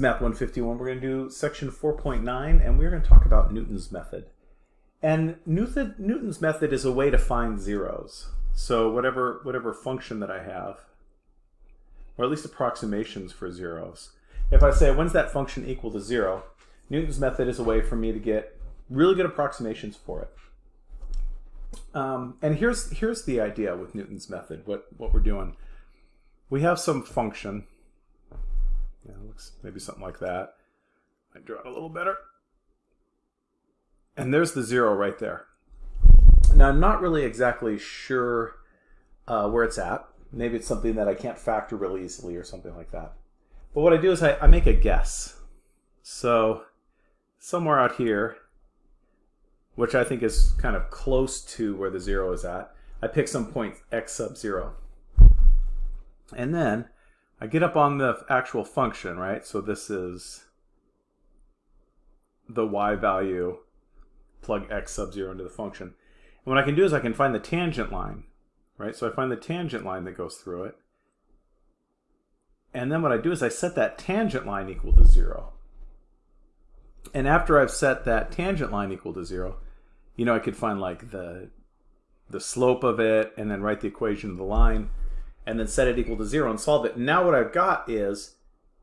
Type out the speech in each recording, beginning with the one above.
Math 151. We're going to do section 4.9, and we're going to talk about Newton's method. And Newton, Newton's method is a way to find zeros. So whatever, whatever function that I have, or at least approximations for zeros. If I say, when's that function equal to zero? Newton's method is a way for me to get really good approximations for it. Um, and here's, here's the idea with Newton's method, what, what we're doing. We have some function, yeah, looks maybe something like that. I draw it a little better. And there's the zero right there. Now, I'm not really exactly sure uh, where it's at. Maybe it's something that I can't factor really easily or something like that. But what I do is I, I make a guess. So somewhere out here, which I think is kind of close to where the zero is at, I pick some point x sub zero. And then I get up on the actual function, right? So this is the y value, plug x sub 0 into the function. And what I can do is I can find the tangent line, right? So I find the tangent line that goes through it. And then what I do is I set that tangent line equal to 0. And after I've set that tangent line equal to 0, you know, I could find like the, the slope of it and then write the equation of the line and then set it equal to zero and solve it. Now what I've got is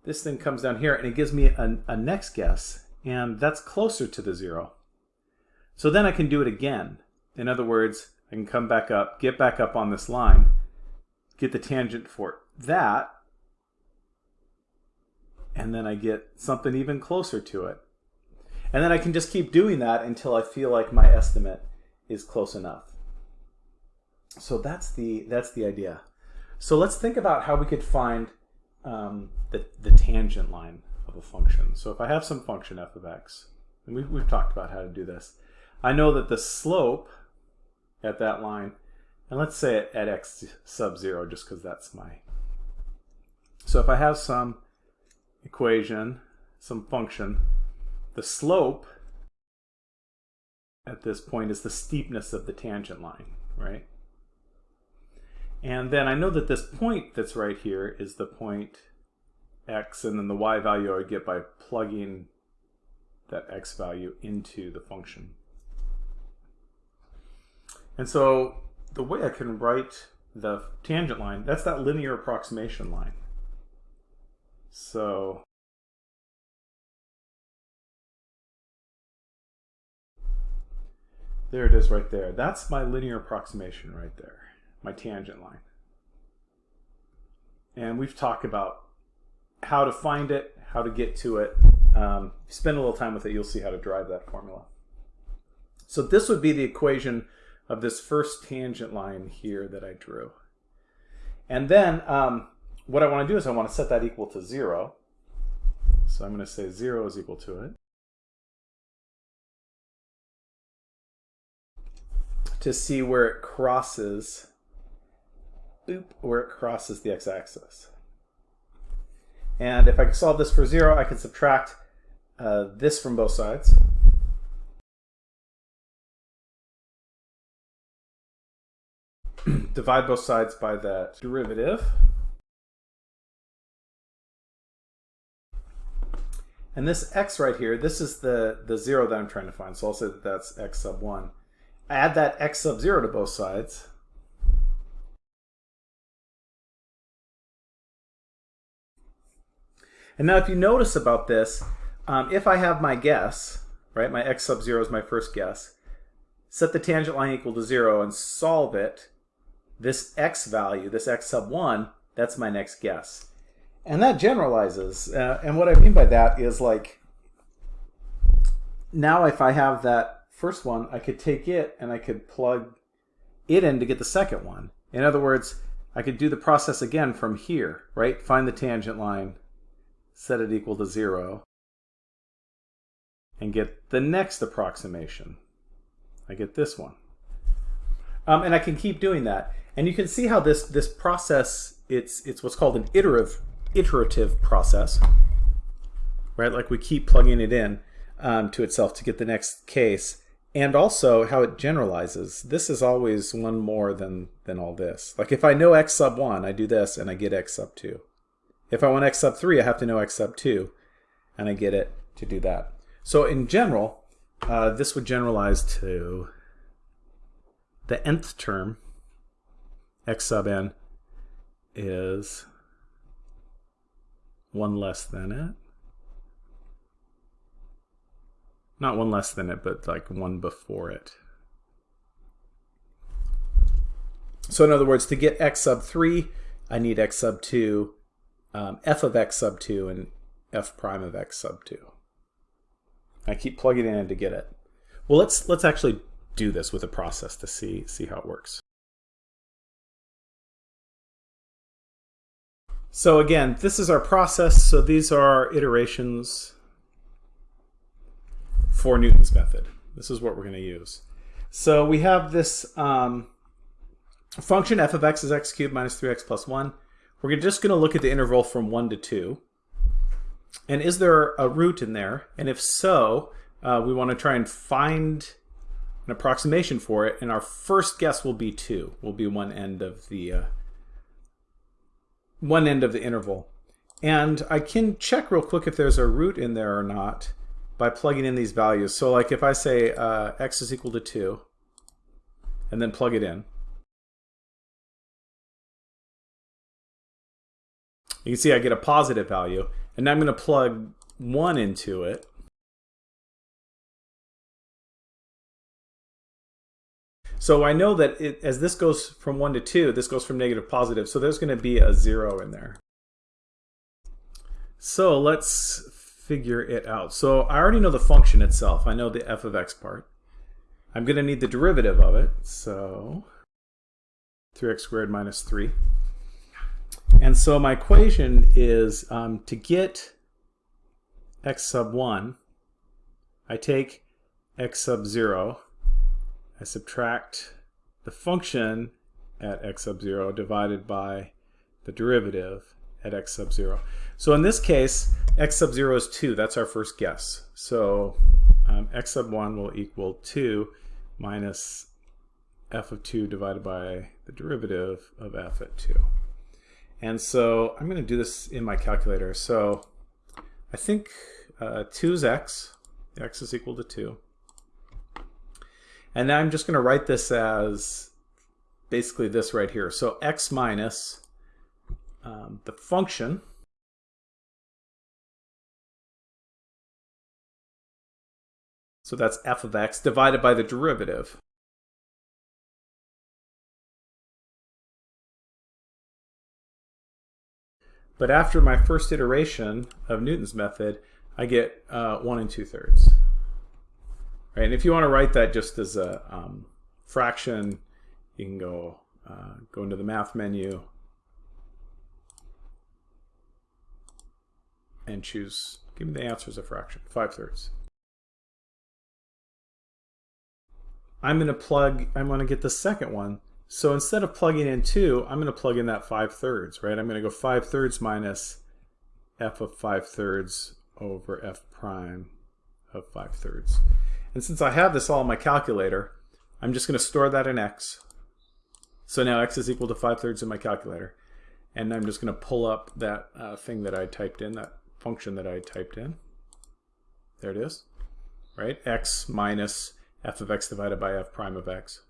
this thing comes down here and it gives me a, a next guess and that's closer to the zero. So then I can do it again. In other words, I can come back up, get back up on this line, get the tangent for that, and then I get something even closer to it. And then I can just keep doing that until I feel like my estimate is close enough. So that's the, that's the idea. So let's think about how we could find um, the, the tangent line of a function. So if I have some function f of x, and we've, we've talked about how to do this, I know that the slope at that line, and let's say at, at x sub 0 just because that's my... So if I have some equation, some function, the slope at this point is the steepness of the tangent line, right? And then I know that this point that's right here is the point x, and then the y value I get by plugging that x value into the function. And so the way I can write the tangent line, that's that linear approximation line. So there it is right there. That's my linear approximation right there my tangent line. And we've talked about how to find it, how to get to it. Um, spend a little time with it, you'll see how to drive that formula. So this would be the equation of this first tangent line here that I drew. And then um, what I want to do is I want to set that equal to 0. So I'm going to say 0 is equal to it. To see where it crosses boop, where it crosses the x-axis. And if I solve this for 0, I can subtract uh, this from both sides. Divide both sides by that derivative. And this x right here, this is the, the 0 that I'm trying to find. So I'll say that that's x sub 1. Add that x sub 0 to both sides. And now if you notice about this, um, if I have my guess, right, my x sub 0 is my first guess, set the tangent line equal to 0 and solve it, this x value, this x sub 1, that's my next guess. And that generalizes. Uh, and what I mean by that is like, now if I have that first one, I could take it and I could plug it in to get the second one. In other words, I could do the process again from here, right? Find the tangent line, set it equal to zero, and get the next approximation. I get this one. Um, and I can keep doing that. And you can see how this, this process, it's, it's what's called an iterative, iterative process, right? Like we keep plugging it in um, to itself to get the next case. And also how it generalizes. This is always one more than, than all this. Like if I know x sub 1, I do this and I get x sub 2. If I want x sub 3, I have to know x sub 2. and I get it to do that. So in general, uh, this would generalize to the nth term, x sub n, is 1 less than it. Not 1 less than it, but like 1 before it. So in other words, to get x sub 3, I need x sub 2, um, f of x sub 2, and f prime of x sub 2. I keep plugging it in to get it. Well, let's let's actually do this with a process to see see how it works. So again, this is our process. So these are our iterations for Newton's method. This is what we're going to use. So we have this um, function f of x is x cubed minus 3x plus 1. We're just going to look at the interval from 1 to 2. And is there a root in there? And if so, uh, we want to try and find an approximation for it. And our first guess will be 2. Will be one end of the uh, one end of the interval. And I can check real quick if there's a root in there or not by plugging in these values. So like if I say uh, x is equal to 2 and then plug it in, you can see I get a positive value. And now I'm going to plug 1 into it. So I know that it, as this goes from 1 to 2, this goes from negative to positive, so there's going to be a 0 in there. So let's figure it out. So I already know the function itself. I know the f of x part. I'm going to need the derivative of it. So 3x squared minus 3. And so my equation is um, to get x sub 1, I take x sub 0, I subtract the function at x sub 0 divided by the derivative at x sub 0. So in this case, x sub 0 is 2. That's our first guess. So um, x sub 1 will equal 2 minus f of 2 divided by the derivative of f at 2. And so I'm going to do this in my calculator. So I think uh, 2 is x. x is equal to 2. And now I'm just going to write this as basically this right here. So x minus um, the function So that's f of x divided by the derivative. But after my first iteration of Newton's method, I get uh, 1 and 2 thirds. Right, and if you want to write that just as a um, fraction, you can go, uh, go into the math menu and choose, give me the answer as a fraction, 5 thirds. I'm going to plug, I'm going to get the second one. So instead of plugging in 2, I'm going to plug in that 5 thirds, right? I'm going to go 5 thirds minus f of 5 thirds over f prime of 5 thirds. And since I have this all in my calculator, I'm just going to store that in x. So now x is equal to 5 thirds in my calculator. And I'm just going to pull up that uh, thing that I typed in, that function that I typed in. There it is, right? x minus f of x divided by f prime of x.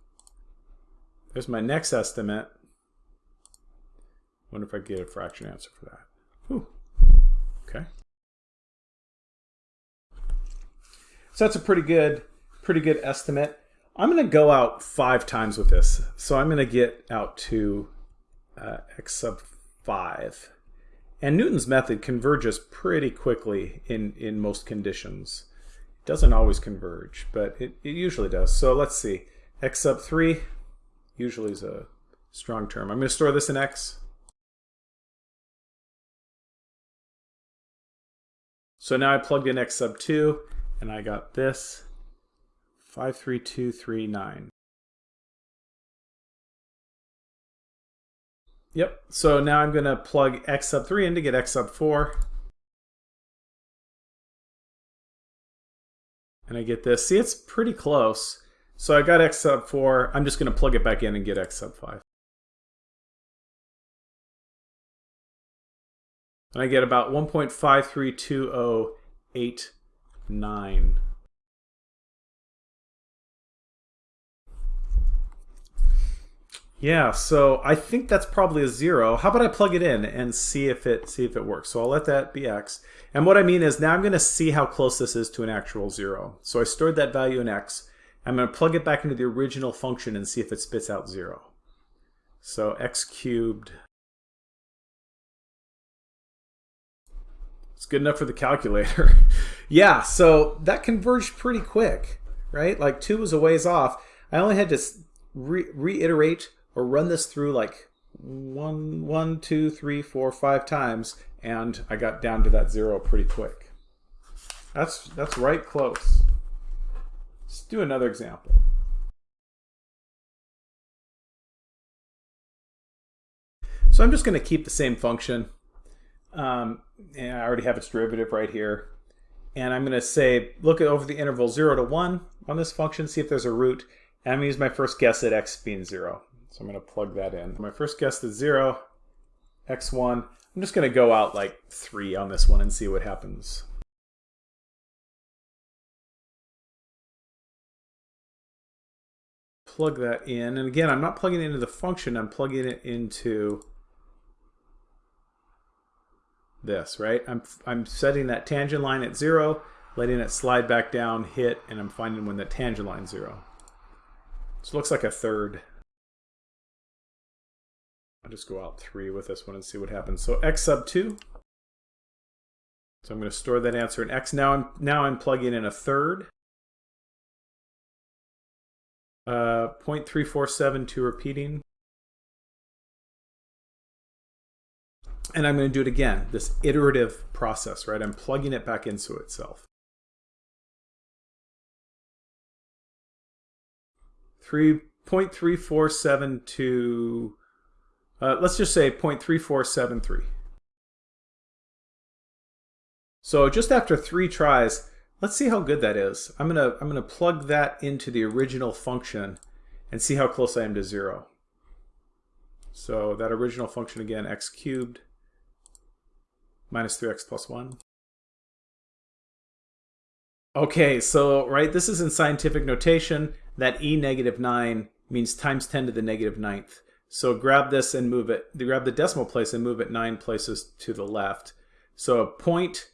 There's my next estimate. wonder if I get a fraction answer for that. Whew. Okay. So that's a pretty good, pretty good estimate. I'm going to go out five times with this. So I'm going to get out to uh, x sub 5. And Newton's method converges pretty quickly in, in most conditions It doesn't always converge, but it, it usually does. So let's see. x sub 3 usually is a strong term. I'm going to store this in x. So now I plugged in x sub 2, and I got this, 53239. Yep, so now I'm going to plug x sub 3 in to get x sub 4. and I get this. See, it's pretty close. So I got x sub 4. I'm just going to plug it back in and get x sub 5. And I get about 1.532089. Yeah, so I think that's probably a zero. How about I plug it in and see if it see if it works. So I'll let that be x. And what I mean is now I'm going to see how close this is to an actual zero. So I stored that value in x. I'm going to plug it back into the original function and see if it spits out zero. So x cubed. It's good enough for the calculator. yeah, so that converged pretty quick, right? Like 2 was a ways off. I only had to re reiterate or run this through like one, one, two, three, four, five times, and I got down to that zero pretty quick. That's, that's right close. Let's do another example. So I'm just going to keep the same function. Um, and I already have its derivative right here. And I'm going to say, look over the interval 0 to 1 on this function, see if there's a root. And I'm going to use my first guess at x being 0. So I'm going to plug that in. My first guess is 0, x1. I'm just going to go out like 3 on this one and see what happens. Plug that in. And again, I'm not plugging it into the function. I'm plugging it into this, right? I'm, I'm setting that tangent line at 0, letting it slide back down, hit, and I'm finding when the tangent line 0. So it looks like a third. I'll just go out 3 with this one and see what happens. So x sub 2. So I'm going to store that answer in x. Now I'm, now I'm plugging in a third. Uh, 0.347 repeating. And I'm going to do it again, this iterative process, right? I'm plugging it back into itself. 3.3472 uh, let's just say 0.3473. So just after three tries, let's see how good that is. I'm gonna I'm gonna plug that into the original function and see how close I am to zero. So that original function again, x cubed minus 3x plus 1. Okay, so right, this is in scientific notation. That e negative 9 means times 10 to the negative ninth. So grab this and move it, grab the decimal place and move it nine places to the left. So a point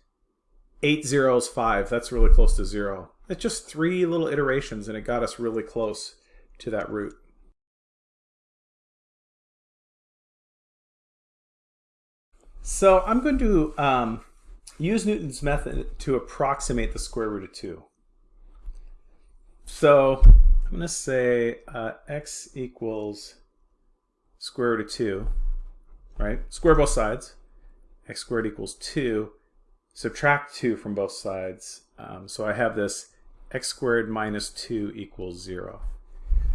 eight zeros five, that's really close to zero. It's just three little iterations and it got us really close to that root. So I'm going to um, use Newton's method to approximate the square root of 2. So I'm going to say uh, x equals square root of 2, right? Square both sides. x squared equals 2. Subtract 2 from both sides. Um, so I have this x squared minus 2 equals 0.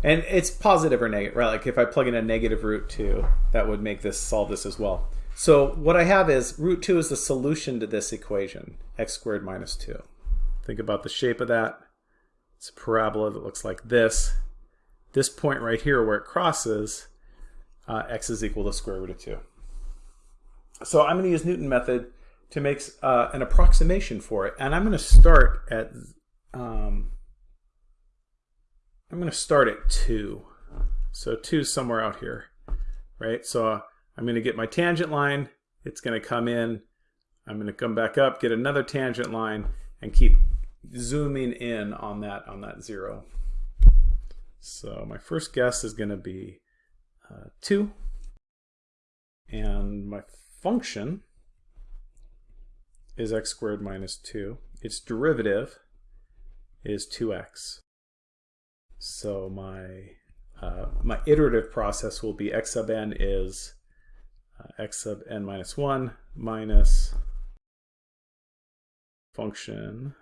And it's positive or negative, right? Like if I plug in a negative root 2, that would make this solve this as well. So what I have is root 2 is the solution to this equation, x squared minus 2. Think about the shape of that. It's a parabola that looks like this. This point right here where it crosses uh, x is equal to square root of 2. So I'm going to use Newton method to make uh, an approximation for it. And I'm going to start at, um, I'm going to start at 2. So 2 is somewhere out here, right? So uh, I'm going to get my tangent line. It's going to come in. I'm going to come back up, get another tangent line, and keep zooming in on that on that 0. So my first guess is going to be uh, 2. And my function is x squared minus 2. Its derivative is 2x. So my uh, my iterative process will be x sub n is uh, x sub n minus 1 minus function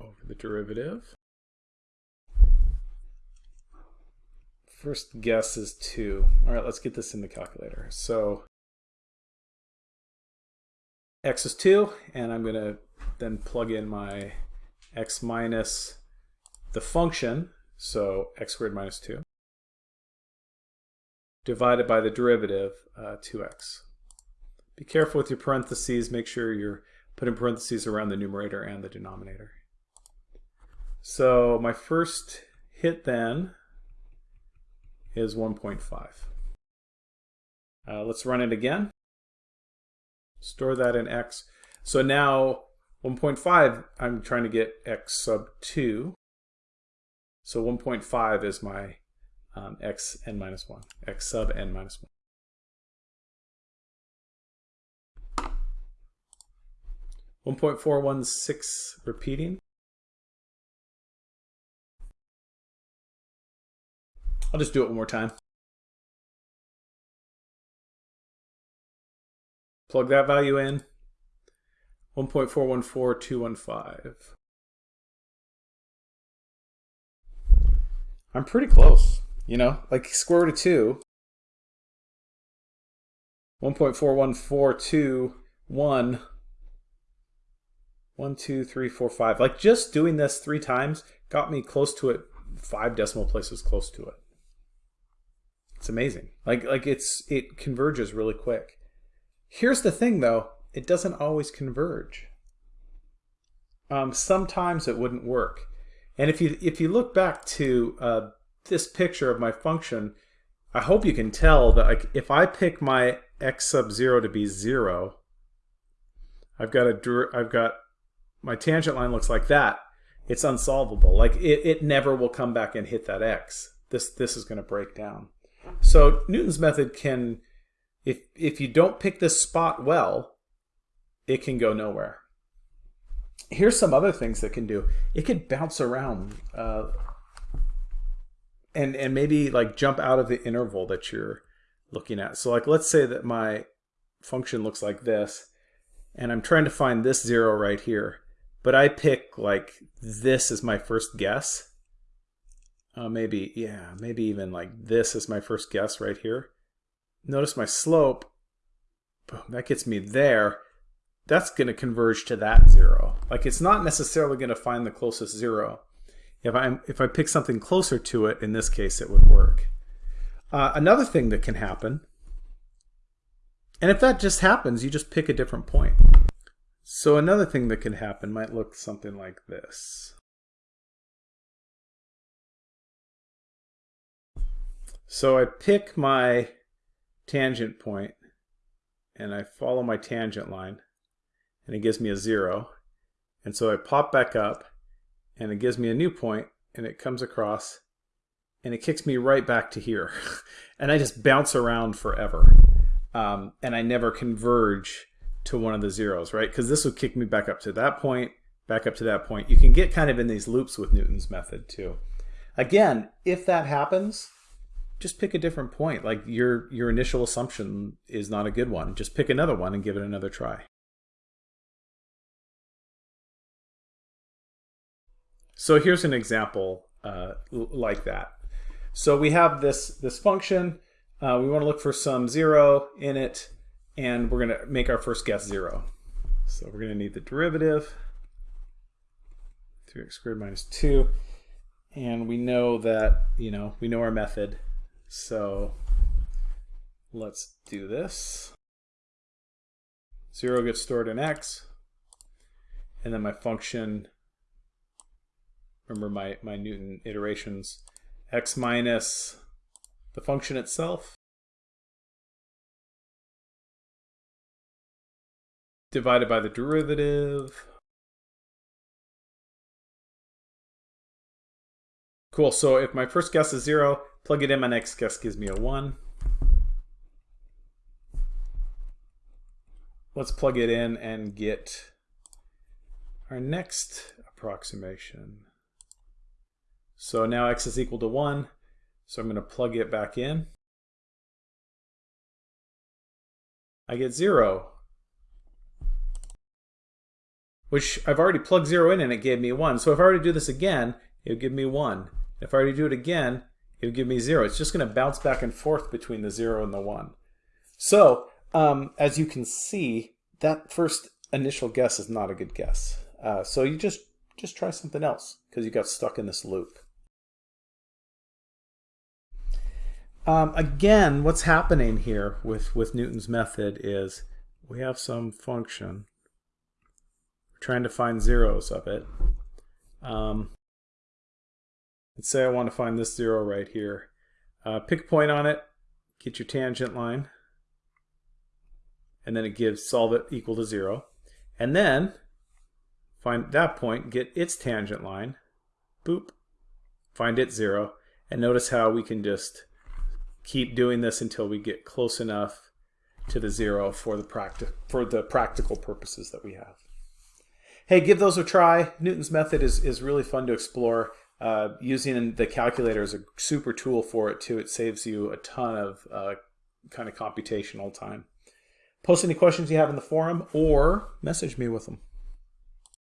over the derivative First guess is 2. All right, let's get this in the calculator. So x is 2, and I'm going to then plug in my x minus the function, so x squared minus 2, divided by the derivative, uh, 2x. Be careful with your parentheses. Make sure you're putting parentheses around the numerator and the denominator. So my first hit then is 1.5. Uh, let's run it again. Store that in x. So now 1.5, I'm trying to get x sub 2. So 1.5 is my um, x n minus 1, x sub n minus 1. 1.416 repeating. I'll just do it one more time. Plug that value in. 1.414215. I'm pretty close, you know, like square root of 2. 1.41421 one, two, three, four, five. Like just doing this three times got me close to it, five decimal places close to it. It's amazing. Like like it's it converges really quick. Here's the thing though, it doesn't always converge. Um, sometimes it wouldn't work. And if you if you look back to uh, this picture of my function, I hope you can tell that like if I pick my x sub zero to be zero, I've got a I've got my tangent line looks like that, it's unsolvable. Like it, it never will come back and hit that x. This this is going to break down. So Newton's method can, if if you don't pick this spot well, it can go nowhere. Here's some other things that can do. It could bounce around, uh, and and maybe like jump out of the interval that you're looking at. So like let's say that my function looks like this, and I'm trying to find this zero right here but I pick like this is my first guess. Uh, maybe, yeah, maybe even like this is my first guess right here. Notice my slope, boom, that gets me there. That's going to converge to that zero. Like it's not necessarily going to find the closest zero. If I if I pick something closer to it, in this case, it would work. Uh, another thing that can happen, and if that just happens, you just pick a different point. So another thing that can happen might look something like this. So I pick my tangent point and I follow my tangent line and it gives me a zero. And so I pop back up and it gives me a new point and it comes across and it kicks me right back to here. and I just bounce around forever. Um, and I never converge to one of the zeros, right? Because this would kick me back up to that point, back up to that point. You can get kind of in these loops with Newton's method too. Again, if that happens, just pick a different point. Like your, your initial assumption is not a good one. Just pick another one and give it another try. So here's an example uh, like that. So we have this, this function. Uh, we want to look for some zero in it and we're going to make our first guess 0. So we're going to need the derivative, 3x squared minus 2, and we know that, you know, we know our method, so let's do this. 0 gets stored in x, and then my function, remember my, my Newton iterations, x minus the function itself, divided by the derivative. Cool, so if my first guess is 0, plug it in, my next guess gives me a 1. Let's plug it in and get our next approximation. So now x is equal to 1, so I'm going to plug it back in. I get 0 which I've already plugged 0 in and it gave me 1. So if I were to do this again, it would give me 1. If I were to do it again, it would give me 0. It's just going to bounce back and forth between the 0 and the 1. So um, as you can see, that first initial guess is not a good guess. Uh, so you just, just try something else because you got stuck in this loop. Um, again, what's happening here with, with Newton's method is we have some function We're trying to find zeros of it. Um, let's say I want to find this zero right here. Uh, pick a point on it, get your tangent line, and then it gives solve it equal to zero. And then find that point, get its tangent line, boop, find it zero, and notice how we can just keep doing this until we get close enough to the zero for the practi for the practical purposes that we have. Hey, give those a try. Newton's method is, is really fun to explore. Uh, using the calculator is a super tool for it too. It saves you a ton of uh, kind of computational time. Post any questions you have in the forum or message me with them.